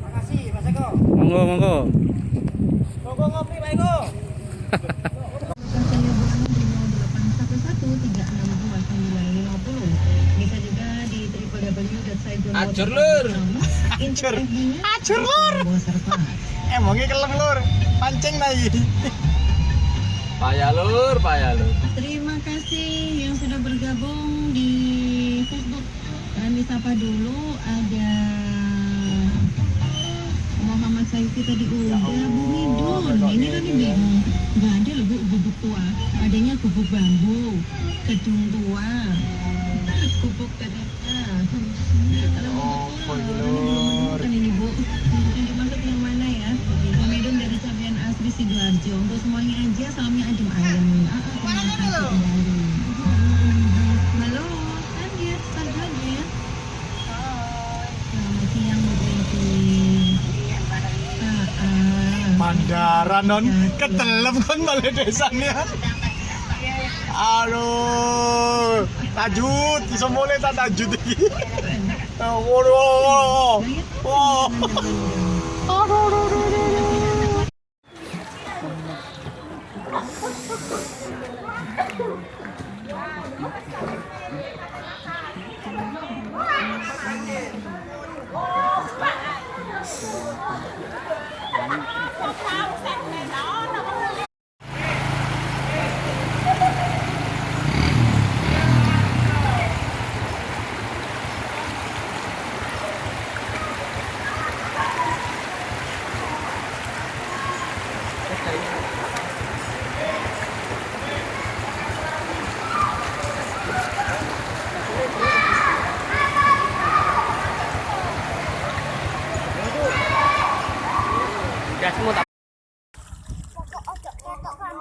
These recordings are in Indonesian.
Makasih, Mas Eko. Monggo, monggo. Monggo ngopi, Pak Eko. Bisa juga di www.saigon Acur, Lur. Acur. Acur, Lur. Emangnya kelem lur, pancing lagi. Payah lur, payah lur. Terima kasih yang sudah bergabung di Facebook. Kami sapa dulu ada Muhammad Saifi tadi udah Bu Midun. Ini kan bingung. Gak ada loh Bu gubuk tua. Adanya gubuk bambu, gedung tua, gubuk ternyata. Oh, Sidoarjo. Untuk semuanya aja salamnya adem ayem. Ah, ah, terima kasih kembali. Halo, dia start lagi ya. Selamat siang Bu Betty. Mandara non ketelep kan balai desanya. Aduh, tajud, bisa mulai tak tajud lagi. Oh, waduh, waduh, waduh.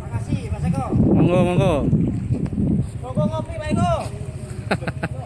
Makasih, Mas Eko. Monggo, monggo. Monggo ngopi, Pak Eko.